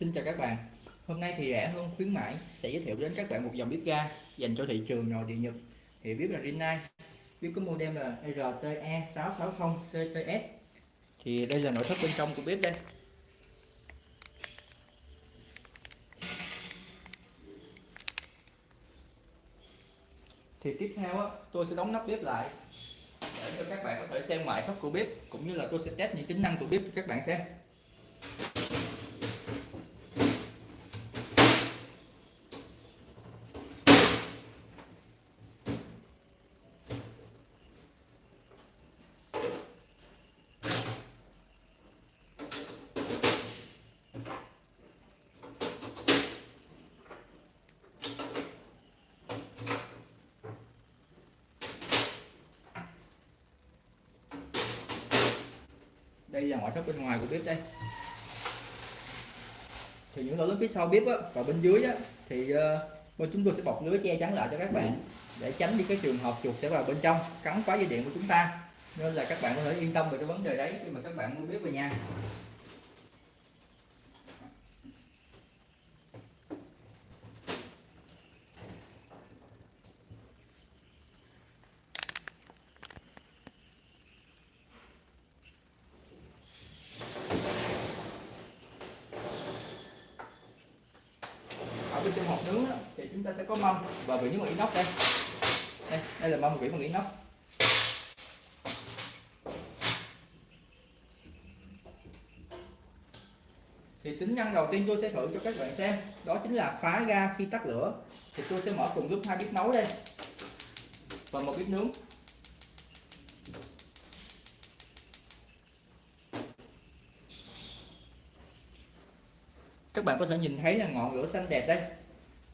Xin chào các bạn. Hôm nay thì rẻ hơn khuyến mãi sẽ giới thiệu đến các bạn một dòng bếp ga dành cho thị trường nội địa Nhật. Thì bếp là Rinnai bếp có model là RTE660CTS thì đây là nội thất bên trong của bếp đây. Thì tiếp theo á, tôi sẽ đóng nắp bếp lại để cho các bạn có thể xem ngoại thất của bếp cũng như là tôi sẽ test những tính năng của bếp cho các bạn xem. Đây là ngoại thất bên ngoài của bếp đây. Thì những lỗ lớn phía sau bếp á, và bên dưới á, thì uh, chúng tôi sẽ bọc lưới che chắn lại cho các bạn để tránh đi cái trường hợp chuột sẽ vào bên trong cắn phá dây điện của chúng ta. Nên là các bạn có thể yên tâm về cái vấn đề đấy khi mà các bạn mua bếp về nhà ở bên trong hộp nướng đó, thì chúng ta sẽ có mâm. Và vỉ bằng inox đây. Đây đây là mâm vỉ bằng inox. Thì tính năng đầu tiên tôi sẽ thử cho các bạn xem. Đó chính là khóa ga khi tắt lửa. Thì tôi sẽ mở cùng lúc hai bếp nấu đây. Và một bếp nướng. Các bạn có thể nhìn thấy là ngọn lửa xanh đẹp đây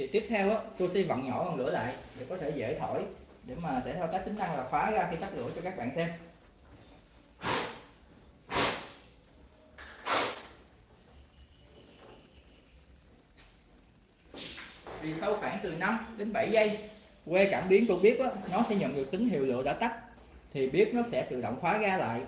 thì tiếp theo á, tôi sẽ vặn nhỏ ngọn lửa lại để có thể dễ thổi để mà sẽ thao tác tính năng là khóa ra khi tắt lửa cho các bạn xem. Thì sau khoảng từ 5 đến 7 giây que cảm biến của bếp á, nó sẽ nhận được tín hiệu lửa đã tắt thì bếp nó sẽ tự động khóa ra lại.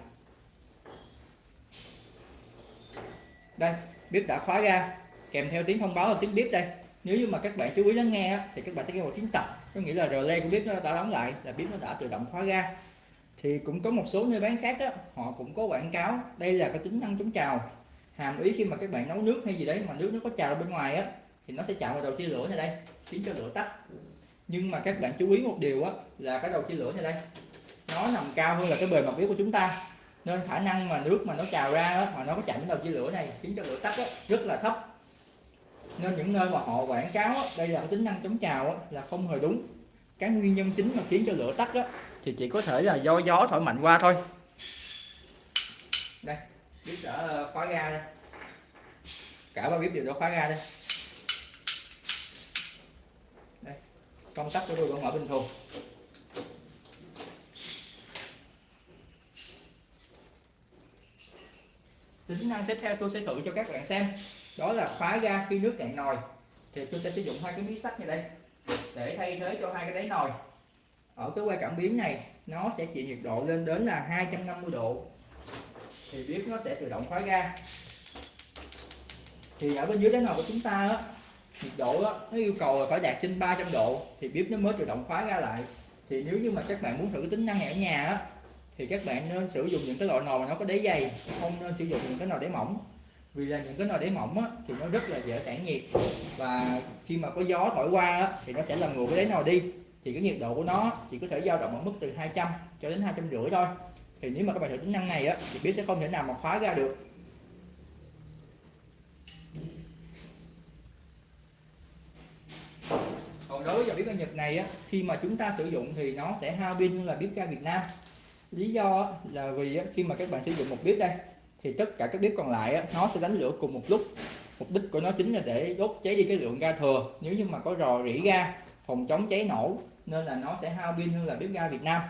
Đây bếp đã khóa ra, kèm theo tiếng thông báo là tiếng bếp đây nếu như mà các bạn chú ý lắng nghe thì các bạn sẽ nghe một tiếng tập. Có nghĩa là relay của bếp nó đã đóng lại là bếp nó đã tự động khóa ga. Thì cũng có một số nơi bán khác đó họ cũng có quảng cáo đây là cái tính năng chống trào. Hàm ý khi mà các bạn nấu nước hay gì đấy mà nước nó có trào bên ngoài á thì nó sẽ chạm vào đầu chia lửa này đây khiến cho lửa tắt. Nhưng mà các bạn chú ý một điều á là cái đầu chia lửa này đây nó nằm cao hơn là cái bề mặt bếp của chúng ta. Nên khả năng mà nước mà nó trào ra đó, mà nó có chạm đến đầu chia lửa này khiến cho lửa tắt đó, rất là thấp nên những nơi mà họ quảng cáo đây là tính năng chống trào là không hề đúng. Cái nguyên nhân chính mà khiến cho lửa tắt á, thì chỉ có thể là do gió thổi mạnh qua thôi. Đây bếp đã ờ, khóa ga đây. Cả ba bếp đều đã khóa ga đây. Đây công tắc của tôi vẫn mở bình thường. Tính năng tiếp theo tôi sẽ thử cho các bạn xem đó là khóa ga khi nước cạn nồi. Thì tôi sẽ sử dụng hai cái miếng sắt như đây để thay thế cho hai cái đáy nồi. Ở cái que cảm biến này nó sẽ chịu nhiệt độ lên đến là 250 độ. Thì bếp nó sẽ tự động khóa ga. Thì ở bên dưới đáy nồi của chúng ta á, nhiệt độ á, nó yêu cầu là phải đạt trên 300 độ thì bếp nó mới tự động khóa ga lại. Thì nếu như mà các bạn muốn thử tính năng này ở nhà á, thì các bạn nên sử dụng những cái loại nồi mà nó có đáy dày không nên sử dụng những cái nồi đáy mỏng vì là những cái nồi đáy mỏng á, thì nó rất là dễ tản nhiệt. Và khi mà có gió thổi qua á, thì nó sẽ làm nguội cái đáy nồi đi. Thì cái nhiệt độ của nó chỉ có thể dao động ở mức từ 200 cho đến hai trăm rưỡi thôi. Thì nếu mà các bạn thử tính năng này á, thì bếp sẽ không thể nào mà khóa ra được. Còn đối với dòng bếp ga Nhật này á, khi mà chúng ta sử dụng thì nó sẽ hao pin hơn là bếp ga Việt Nam. Lý do là vì khi mà các bạn sử dụng một bếp đây thì tất cả các bếp còn lại nó sẽ đánh lửa cùng một lúc. Mục đích của nó chính là để đốt cháy đi cái lượng ga thừa. Nếu như mà có rò rỉ ga, phòng chống cháy nổ, nên là nó sẽ hao pin hơn là bếp ga Việt Nam.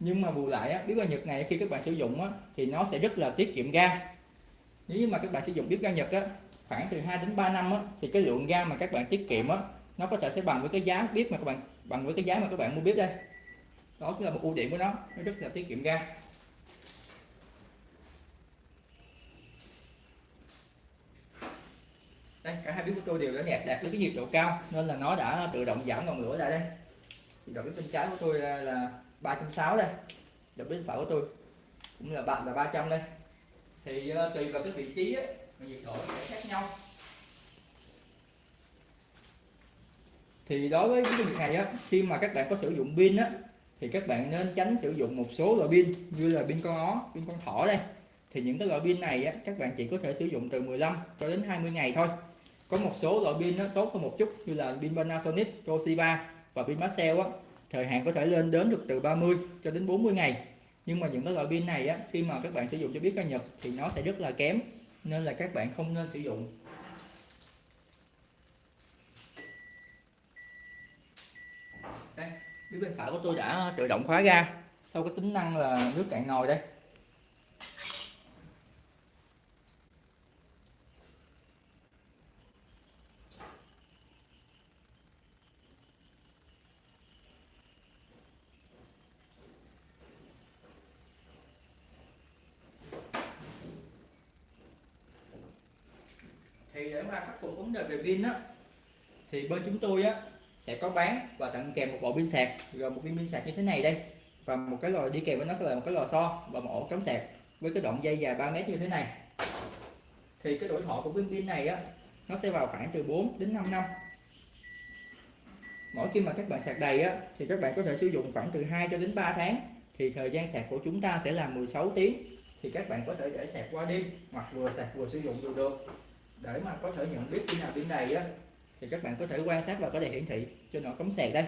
Nhưng mà bù lại bếp ga Nhật này khi các bạn sử dụng thì nó sẽ rất là tiết kiệm ga. Nếu như mà các bạn sử dụng bếp ga Nhật khoảng từ 2 đến 3 năm thì cái lượng ga mà các bạn tiết kiệm nó có thể sẽ bằng với cái giá bếp mà các bạn, bằng với cái giá mà các bạn mua bếp đây. Đó cũng là một ưu điểm của nó nó rất là tiết kiệm ga. Đây cả hai bếp của tôi đều đã đạt đạt đến cái nhiệt độ cao nên là nó đã tự động giảm ngọn lửa lại đây. Nhiệt độ bếp bên trái của tôi là, là 360 đây độ bếp bên phải của tôi cũng là bạn là 300 đây. Thì uh, tùy vào cái vị trí ấy, nhiệt độ sẽ khác nhau. Thì đối với cái việc này á khi mà các bạn có sử dụng pin á thì các bạn nên tránh sử dụng một số loại pin như là pin con ó pin con thỏ đây. Thì những cái loại pin này á, các bạn chỉ có thể sử dụng từ 15 cho đến 20 ngày thôi có một số loại pin nó tốt hơn một chút như là pin Panasonic, Toshiba và pin Maxell á. Thời hạn có thể lên đến được từ 30 cho đến 40 ngày. Nhưng mà những cái loại pin này á khi mà các bạn sử dụng cho biết ca nhật thì nó sẽ rất là kém nên là các bạn không nên sử dụng. Đây phía bên phải của tôi đã tự động khóa ra. Sau cái tính năng là nước cạn nồi đây thì để mà khắc phục vấn đề về pin á, thì bên chúng tôi á sẽ có bán và tặng kèm một bộ pin sạc. Gồm một viên pin sạc như thế này đây. Và một cái lò đi kèm với nó sẽ là một cái lò xo và một ổ cắm sạc với cái đoạn dây dài 3 mét như thế này. Thì cái tuổi thọ của viên pin này á, nó sẽ vào khoảng từ 4 đến 5 năm. Mỗi khi mà các bạn sạc đầy á, thì các bạn có thể sử dụng khoảng từ 2 cho đến 3 tháng. Thì thời gian sạc của chúng ta sẽ là 16 tiếng. Thì các bạn có thể để sạc qua đêm hoặc vừa sạc vừa sử dụng đều được để mà có thể nhận biết khi nào pin đầy á thì các bạn có thể quan sát vào cái đèn hiển thị trên nọ cắm sạc đây.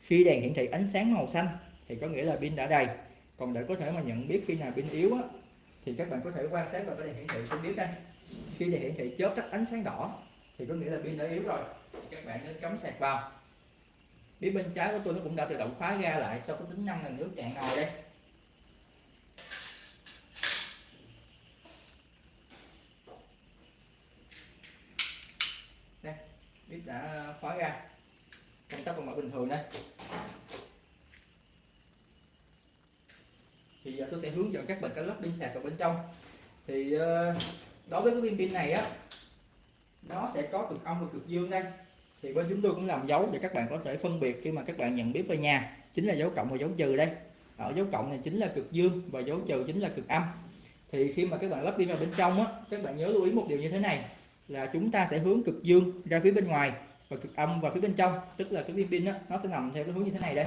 Khi đèn hiển thị ánh sáng màu xanh thì có nghĩa là pin đã đầy. Còn để có thể mà nhận biết khi nào pin yếu á, thì các bạn có thể quan sát vào cái đèn hiển thị trên biết đây. Khi đèn hiển thị chớp tắt ánh sáng đỏ thì có nghĩa là pin đã yếu rồi. Thì các bạn nên cắm sạc vào. Bếp bên trái của tôi nó cũng đã tự động khóa ra lại sau cái tính năng là nước cạn nồi đây? Bếp đã khóa ra công tắc còn mở bình thường đây. Thì giờ tôi sẽ hướng dẫn các bạn cách lắp pin sạc vào bên trong. Thì à, đối với cái pin pin này á, nó sẽ có cực âm và cực dương đây. Thì bên chúng tôi cũng làm dấu để các bạn có thể phân biệt khi mà các bạn nhận bếp về nhà. Chính là dấu cộng và dấu trừ đây. Ở dấu cộng này chính là cực dương và dấu trừ chính là cực âm. Thì khi mà các bạn lắp pin vào bên trong á, các bạn nhớ lưu ý một điều như thế này là chúng ta sẽ hướng cực dương ra phía bên ngoài và cực âm vào phía bên trong. Tức là cái viên pin đó, nó sẽ nằm theo cái hướng như thế này đây.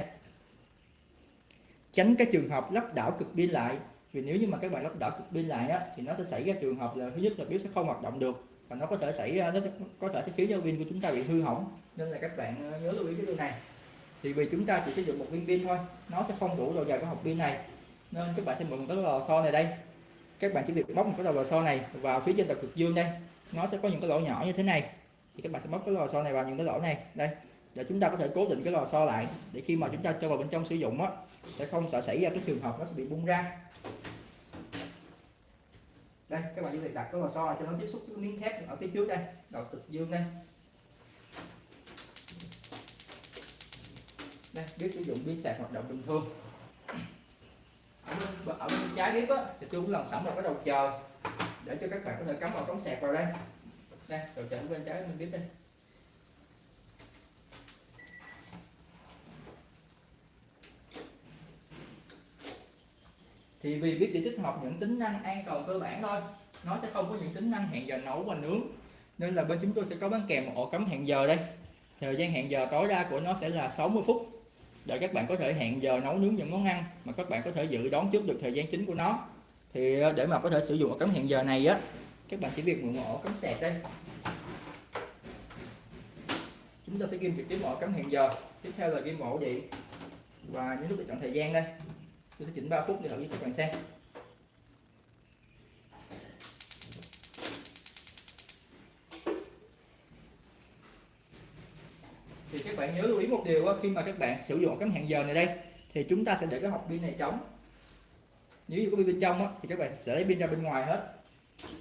Tránh cái trường hợp lắp đảo cực pin lại. Vì nếu như mà các bạn lắp đảo cực pin lại á, thì nó sẽ xảy ra trường hợp là thứ nhất là bếp sẽ không hoạt động được và nó có thể xảy ra nó sẽ có thể sẽ khiến cho pin của chúng ta bị hư hỏng. Nên là các bạn ờ, nhớ lưu ý cái điều này. Thì vì chúng ta chỉ sử dụng một viên pin thôi nó sẽ không đủ độ dài của hộp pin này. Nên các bạn sẽ mượn cái lò xo này đây các bạn chỉ việc bóc một cái đầu lò xo này vào phía trên đầu cực dương đây. Nó sẽ có những cái lỗ nhỏ như thế này. Thì các bạn sẽ bóc cái lò xo này vào những cái lỗ này. Đây, để chúng ta có thể cố định cái lò xo lại để khi mà chúng ta cho vào bên trong sử dụng á, sẽ không sợ xảy ra cái trường hợp nó sẽ bị bung ra. Đây, các bạn chỉ việc đặt cái lò xo cho nó tiếp xúc với miếng thép ở phía trước đây, đầu cực dương đây. Đây, biết sử dụng pin sạc hoạt động bình thường ở bên, ở bên trái bếp á thì tôi cũng làm sẵn một cái đầu chờ. Để cho các bạn có thể cắm vào cống sạc vào đây. Đây đầu chờ bên trái mình bếp đây. Thì vì biết chỉ tích hợp những tính năng an toàn cơ bản thôi nó sẽ không có những tính năng hẹn giờ nấu và nướng. Nên là bên chúng tôi sẽ có bán kèm một ổ cắm hẹn giờ đây. Thời gian hẹn giờ tối đa của nó sẽ là 60 phút để các bạn có thể hẹn giờ nấu nướng những món ăn mà các bạn có thể dự đoán trước được thời gian chính của nó. Thì ờ, để mà có thể sử dụng ổ cắm hẹn giờ này á các bạn chỉ việc mượn ổ cắm sạc đây. Chúng ta sẽ ghim trực tiếp ổ cắm hẹn giờ. Tiếp theo là ghim ổ điện. Và những lúc để chọn thời gian đây. Tôi sẽ chỉnh 3 phút để thử cho các bạn xem thì các bạn nhớ lưu ý một điều đó, khi mà các bạn sử dụng cắm hẹn giờ này đây thì chúng ta sẽ để cái hộp pin này trống. Nếu như có pin bên trong thì các bạn sẽ lấy pin ra bên ngoài hết.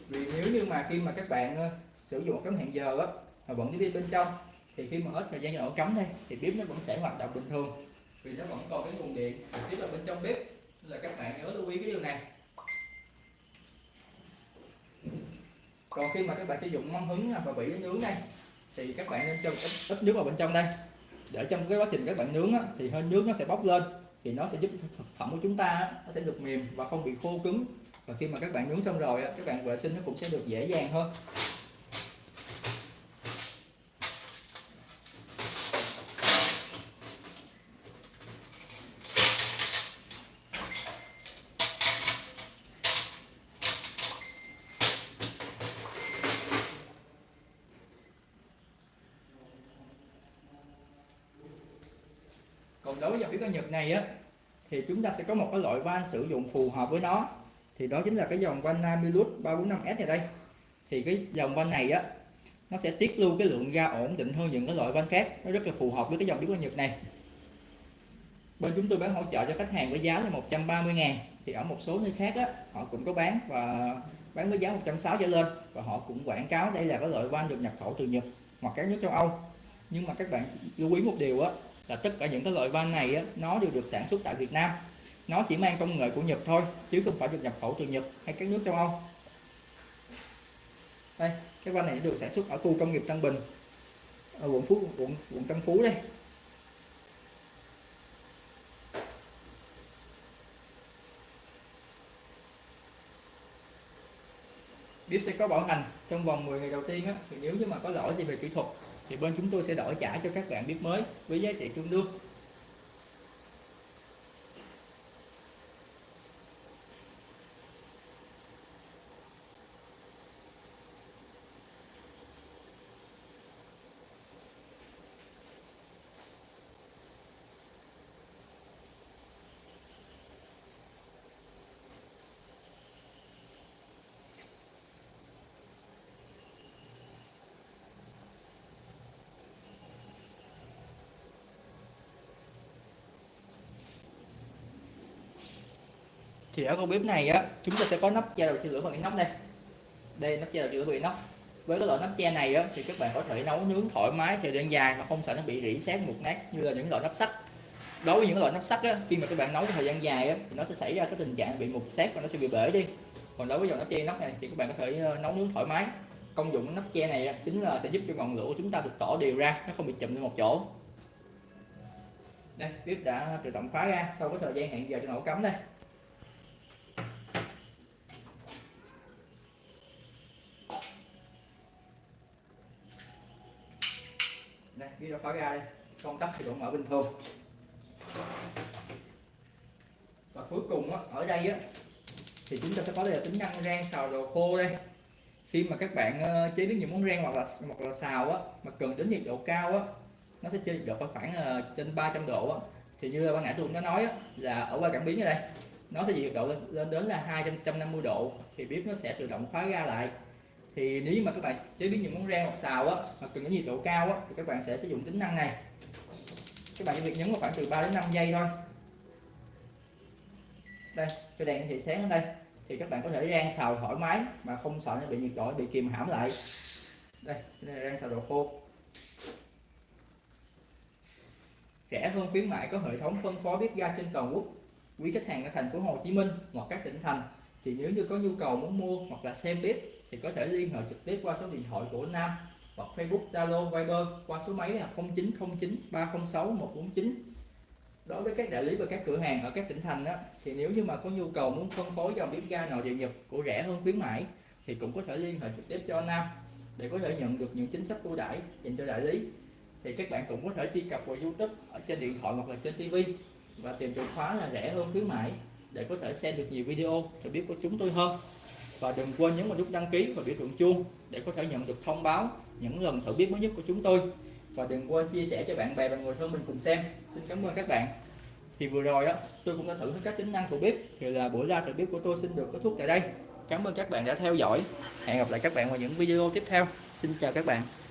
Vì nếu như mà khi mà các bạn ờ, sử dụng cắm hẹn giờ mà vẫn cái pin bên trong thì khi mà hết thời gian cho ổ cắm đây thì bếp nó vẫn sẽ hoạt động bình thường. Vì nó vẫn còn cái nguồn điện tiếp là bên trong bếp. Nên là các bạn nhớ lưu ý cái điều này. Còn khi mà các bạn sử dụng mâm hứng và vỉ nướng đây thì các bạn nên cho ít, ít nước vào bên trong đây để trong cái quá trình các bạn nướng á, thì hơi nước nó sẽ bốc lên thì nó sẽ giúp thực phẩm của chúng ta á, nó sẽ được mềm và không bị khô cứng. Và khi mà các bạn nướng xong rồi á, các bạn vệ sinh nó cũng sẽ được dễ dàng hơn. Đối với dòng bếp ga Nhật này á, thì chúng ta sẽ có một cái loại van sử dụng phù hợp với nó. Thì đó chính là cái dòng van Namilus 345S này đây. Thì cái dòng van này á, nó sẽ tiết lưu cái lượng ga ổn định hơn những cái loại van khác. Nó rất là phù hợp với cái dòng bếp ga Nhật này. Bên chúng tôi bán hỗ trợ cho khách hàng với giá là 130 ngàn. Thì ở một số nơi khác á, họ cũng có bán và bán với giá 160 trở lên. Và họ cũng quảng cáo đây là cái loại van được nhập khẩu từ Nhật hoặc các nước châu Âu. Nhưng mà các bạn lưu ý một điều á là tất cả những cái loại van này á, nó đều được sản xuất tại Việt Nam. Nó chỉ mang công nghệ của Nhật thôi chứ không phải được nhập khẩu từ Nhật hay các nước châu Âu. Đây cái van này được sản xuất ở khu công nghiệp Tân Bình ở quận Phú quận quận Tân Phú đây. Bếp sẽ có bảo hành trong vòng 10 ngày đầu tiên á, thì nếu như mà có lỗi gì về kỹ thuật thì bên chúng tôi sẽ đổi trả cho các bạn bếp mới với giá trị tương đương. Thì ở con bếp này á, chúng ta sẽ có nắp che đầu chia lửa bằng inox đây. Đây, nắp che đầu chia lửa bằng inox. Với cái loại nắp che này á, thì các bạn có thể nấu nướng thoải mái thời gian dài mà không sợ nó bị rỉ sét mục nát như là những loại nắp sắt. Đối với những loại nắp sắt á, khi mà các bạn nấu thời gian dài á, thì nó sẽ xảy ra cái tình trạng bị mục sét và nó sẽ bị bể đi. Còn đối với dòng nắp che nắp này thì các bạn có thể ờ, nấu nướng thoải mái. Công dụng nắp che này chính là sẽ giúp cho ngọn lửa của chúng ta được tỏ đều ra, nó không bị chùm lên một chỗ. Đây bếp đã tự động khóa ra sau cái thời gian hẹn giờ cho nổ cắm đây. Đây ghi nó khóa ra đây công tắc thì vẫn mở bình thường. Và cuối cùng á, ở đây á thì chúng ta sẽ có đây là tính năng rang xào đồ khô đây. Khi mà các bạn ờ, chế biến những món rang hoặc là hoặc là xào á mà cần đến nhiệt độ cao á nó sẽ chơi nhiệt độ khoảng uh, trên 300 độ á. Thì như ban nãy tôi cũng đã nói á, là ở qua cảm biến ở đây nó sẽ nhiệt độ lên, lên đến là 250 độ. Thì bếp nó sẽ tự động khóa ra lại thì nếu mà các bạn chế biến những món rang hoặc xào á, mà cần những nhiệt độ cao á, thì các bạn sẽ sử dụng tính năng này. Các bạn chỉ việc nhấn vào khoảng từ 3 đến 5 giây thôi. Đây, cho đèn thì sáng ở đây. Thì các bạn có thể rang xào thoải mái mà không sợ nó bị nhiệt độ, bị kìm hãm lại. Đây đây này rang xào đồ khô. Rẻ hơn khuyến mại có hệ thống phân phối bếp ga trên toàn quốc. Quý khách hàng ở thành phố Hồ Chí Minh hoặc các tỉnh thành thì nếu như có nhu cầu muốn mua hoặc là xem bếp thì có thể liên hệ trực tiếp qua số điện thoại của Nam hoặc Facebook, Zalo, Viber qua số máy là 0909 306 149 đối với các đại lý và các cửa hàng ở các tỉnh thành đó, thì nếu như mà có nhu cầu muốn phân phối dòng bếp ga nội địa nhập của rẻ hơn khuyến mãi thì cũng có thể liên hệ trực tiếp cho Nam để có thể nhận được những chính sách ưu đãi dành cho đại lý. Thì các bạn cũng có thể truy cập vào YouTube ở trên điện thoại hoặc là trên TV và tìm từ khóa là rẻ hơn khuyến mãi để có thể xem được nhiều video để biết của chúng tôi hơn. Và đừng quên nhấn vào nút đăng ký và biểu tượng chuông để có thể nhận được thông báo những lần thử bếp mới nhất của chúng tôi. Và đừng quên chia sẻ cho bạn bè và người thân mình cùng xem. Xin cảm ơn các bạn. Thì vừa rồi á, tôi cũng đã thử các tính năng của bếp thì là buổi ra thử bếp của tôi xin được kết thúc tại đây. Cảm ơn các bạn đã theo dõi. Hẹn gặp lại các bạn vào những video tiếp theo. Xin chào các bạn.